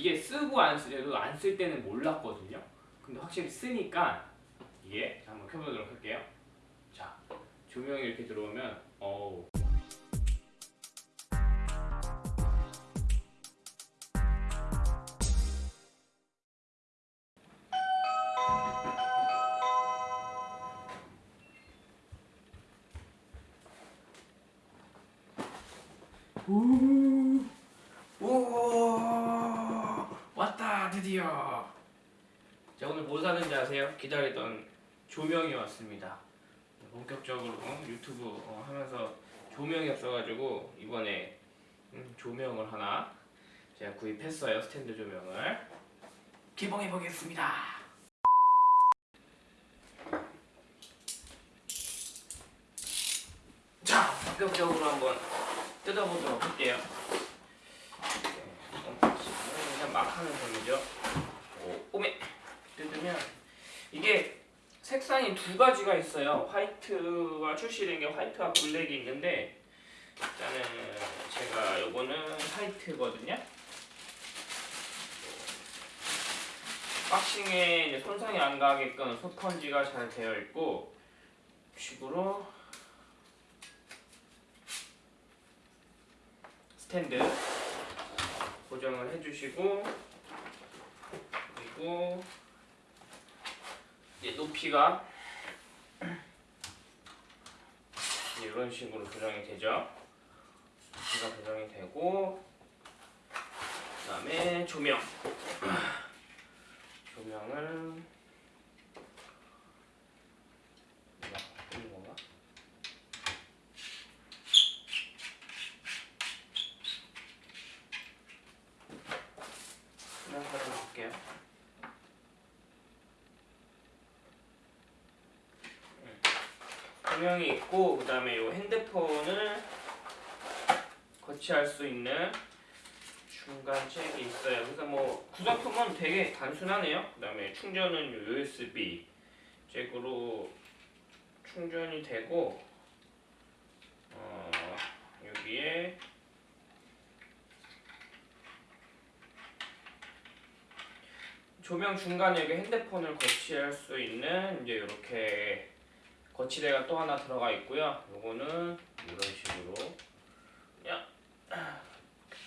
이게 쓰고 안 쓰려도 안 쓸 때는 몰랐거든요. 근데 확실히 쓰니까 이게 자, 한번 켜보도록 할게요. 자 조명이 이렇게 들어오면 어우 우, 오, 왔다 드디어. 자 오늘 뭐 사는지 아세요? 기다리던 조명이 왔습니다. 본격적으로 어, 유튜브 어, 하면서 조명이 없어가지고 이번에 음, 조명을 하나 제가 구입했어요 스탠드 조명을 개봉해 보겠습니다. 자 본격적으로 한번 뜯어보도록 할게요. 네, 그냥 막 하는 셈이죠. 오, 오메 뜯으면 이게 색상이 두 가지가 있어요. 화이트가 출시된 게 화이트와 블랙이 있는데 일단은 제가 요거는 화이트거든요. 박싱에 손상이 안 가게끔 소펀지가 잘 되어 있고 식으로 스탠드 고정을 해주시고 그리고 높이가 이제 이런 식으로 조정이 되죠. 높이가 조정이 되고 그 다음에 조명 조명을 이거 끄는 건가? 그냥 사람 볼게요. 조명이 있고 그 다음에 이 핸드폰을 거치할 수 있는 중간 잭이 있어요. 그래서 뭐 구성품은 되게 단순하네요. 그 다음에 충전은 USB 잭으로 충전이 되고 어, 여기에 조명 중간에 핸드폰을 거치할 수 있는 이제 이렇게 거치대가 또 하나 들어가 있고요. 요거는 이런 식으로 그냥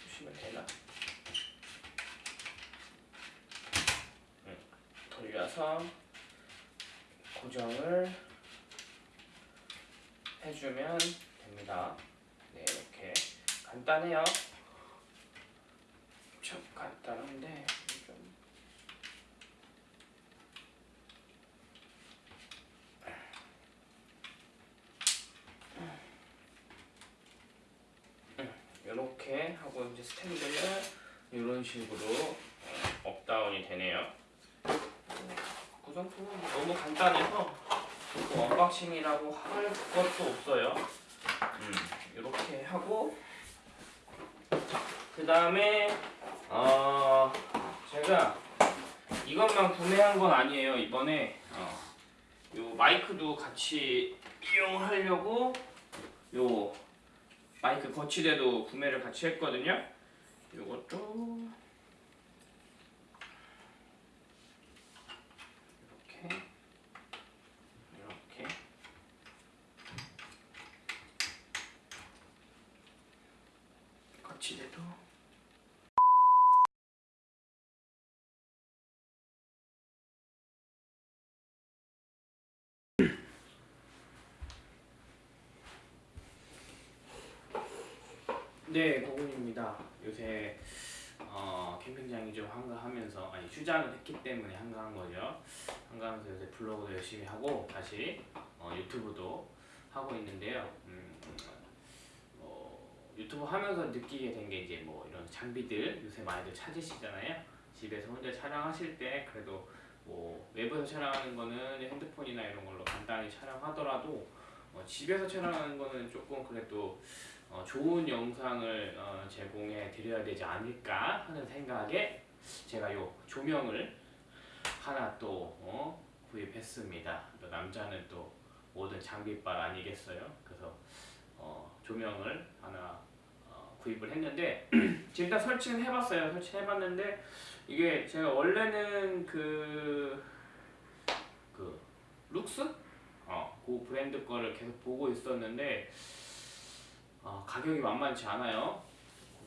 보시면 되나? 음, 돌려서 고정을 해주면 됩니다. 네, 이렇게 간단해요. 참 간단한데 좀 이렇게 하고 이제 스탠드는 이런 식으로 어, up down이 되네요. 구성품은 너무 간단해서 뭐 unboxing이라고 할 것도 없어요. 음, 이렇게 하고 그 다음에 어, 제가 이것만 구매한 건 아니에요. 이번에 어, 요 마이크도 같이 이용하려고 요 마이크 거치대도 구매를 같이 했거든요. 이렇게. 거치대도 네, 고군입니다. 요새 어, 캠핑장이 좀 한가하면서 아니 휴장을 했기 때문에 한가한 거죠. 한가하면서 요새 블로그도 열심히 하고 다시 어, 유튜브도 하고 있는데요. 음, 어, 유튜브 하면서 느끼게 된 게 이제 뭐 이런 장비들 요새 많이들 찾으시잖아요. 집에서 혼자 촬영하실 때 그래도 뭐 외부에서 촬영하는 거는 핸드폰이나 이런 걸로 간단히 촬영하더라도 어, 집에서 촬영하는 거는 조금 그래도 어, 좋은 영상을 어, 제공해 드려야 되지 않을까 하는 생각에 제가 요 조명을 하나 또 어, 구입했습니다. 또 남자는 또 모든 장비빨 아니겠어요? 그래서 어, 조명을 하나 어, 구입을 했는데 지금 다 설치는 해봤어요. 설치해봤는데 이게 제가 원래는 그, 그 룩스? 어, 그 브랜드 거를 계속 보고 있었는데 어, 가격이 만만치 않아요.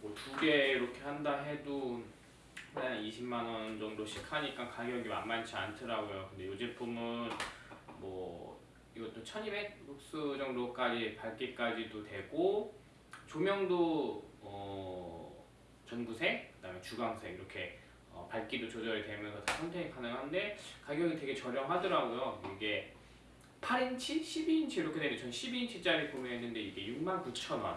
그거 두개 이렇게 한다 해도 한 20만 원 정도씩 하니까 가격이 만만치 않더라고요. 근데 이 제품은 뭐 이것도 1200 룩스 정도까지 밝기까지도 되고 조명도 어, 전구색, 그 다음에 주광색 이렇게 어, 밝기도 조절이 되면서 다 선택이 가능한데 가격이 되게 저렴하더라고요. 이게 8인치, 12인치 이렇게 되는데 전 12인치짜리 구매했는데 이게 69,000원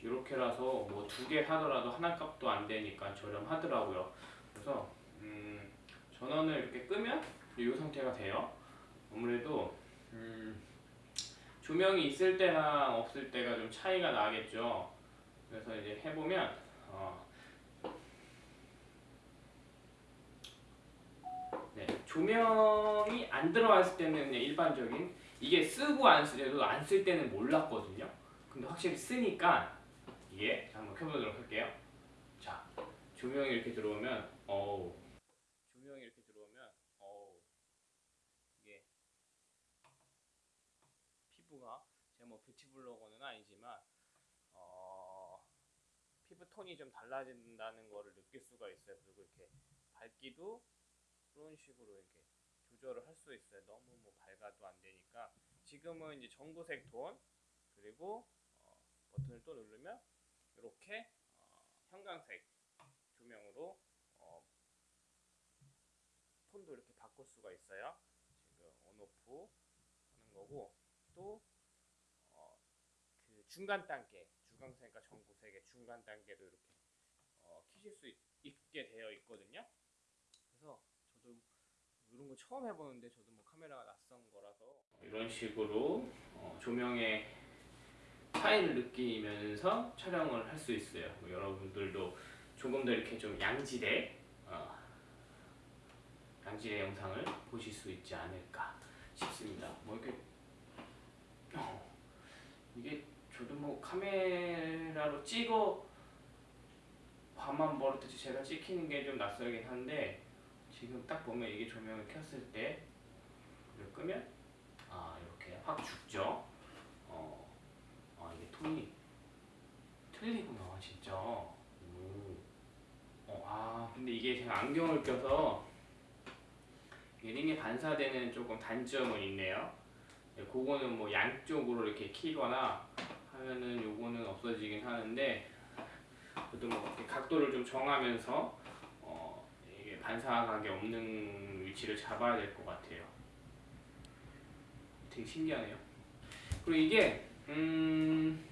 이렇게라서 뭐 두개 사더라도 하나 값도 안 되니까 저렴하더라고요. 그래서 음, 전원을 이렇게 끄면 이 상태가 돼요. 아무래도 음, 조명이 있을 때랑 없을 때가 좀 차이가 나겠죠. 그래서 이제 해보면 어, 네, 조명이 안 들어가 있을 때는 일반적인 이게 쓰고 안쓸 때도 안 쓸 때는 몰랐거든요. 근데 확실히 쓰니까 이게 자, 한번 켜보도록 할게요. 자, 조명이 이렇게 들어오면 어우 조명이 이렇게 들어오면 어우 이게 피부가 제가 뭐 뷰티 블로거는 아니지만 어 피부 톤이 좀 달라진다는 거를 느낄 수가 있어요. 그리고 이렇게 밝기도 그런 식으로 이렇게 조절을 할 수 있어요. 너무 뭐 밝아도 안 되니까 지금은 이제 전구색 톤 그리고 어, 버튼을 또 누르면 이렇게 어, 형광색 조명으로 어, 톤도 이렇게 바꿀 수가 있어요. 지금 온오프 하는 거고 또 어, 그 중간 단계 주광색과 전구색의 중간 단계도 이렇게 어, 키실 수 있, 있게 되어 있거든요. 이런 거 처음 해보는데 저도 뭐 카메라가 낯선 거라서 이런 식으로 어, 조명의 차이를 느끼면서 촬영을 할 수 있어요. 뭐 여러분들도 조금 더 이렇게 좀 양질의 어, 양질의 영상을 보실 수 있지 않을까 싶습니다. 뭐 이렇게 어, 이게 저도 뭐 카메라로 찍어 밤만 버릇듯이 제가 찍히는 게 좀 낯설긴 한데 지금 딱 보면 이게 조명을 켰을 때 이걸 끄면 아 이렇게 확 죽죠. 어, 아 이게 톤이 틀리구나 진짜. 오. 어, 아 근데 이게 제가 안경을 껴서 링에 반사되는 조금 단점은 있네요. 네, 그거는 뭐 양쪽으로 이렇게 키거나 하면은 요거는 없어지긴 하는데 그래도 뭐 각도를 좀 정하면서 반사각이 없는 위치를 잡아야 될 것 같아요. 되게 신기하네요. 그리고 이게 음,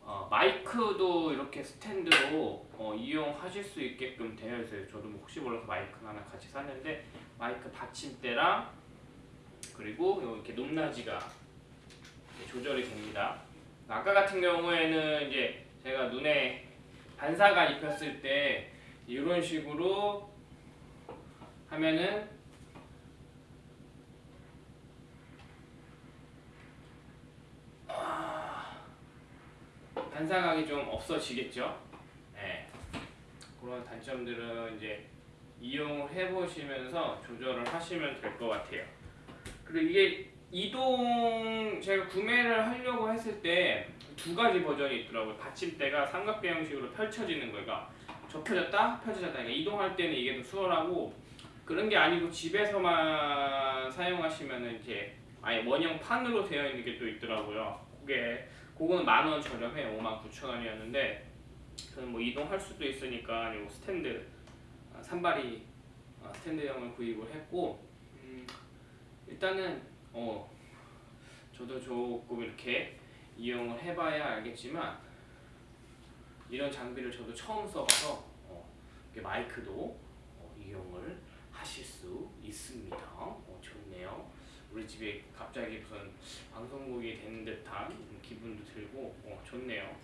어, 마이크도 이렇게 스탠드로 어, 이용하실 수 있게끔 되어 있어요. 저도 뭐 혹시 몰라서 마이크 하나 같이 샀는데 마이크 받침대랑 그리고 요 이렇게 높낮이가 조절이 됩니다. 아까 같은 경우에는 이제 제가 눈에 반사가 입혔을 때 이런 식으로 하면은 아, 반사각이 좀 없어지겠죠. 네. 그런 단점들은 이제 이용을 해보시면서 조절을 하시면 될 것 같아요. 그리고 이게 이동 제가 구매를 하려고 했을 때 두 가지 버전이 있더라고요. 받침대가 삼각대 형식으로 펼쳐지는 거가 접혀졌다 펼쳐졌다. 그러니까 이동할 때는 이게 더 수월하고 그런 게 아니고 집에서만 사용하시면은 이제 아예 원형 판으로 되어 있는 게 또 있더라고요. 그게 그거는 만 원 저렴해요. 5만 9천 원이었는데 저는 뭐 이동할 수도 있으니까 요 스탠드 아, 산발이 아, 스탠드형을 구입을 했고 음, 일단은 어 저도 조금 이렇게 이용을 해봐야 알겠지만 이런 장비를 저도 처음 써봐서 어, 마이크도 어, 이용을 하실 수 있습니다. 어, 좋네요. 우리 집에 갑자기 무슨 방송국이 된 듯한 기분도 들고 어, 좋네요.